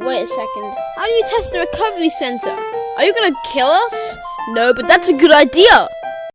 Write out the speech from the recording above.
Wait a second. How do you test the recovery center? Are you gonna kill us? No, but that's a good idea.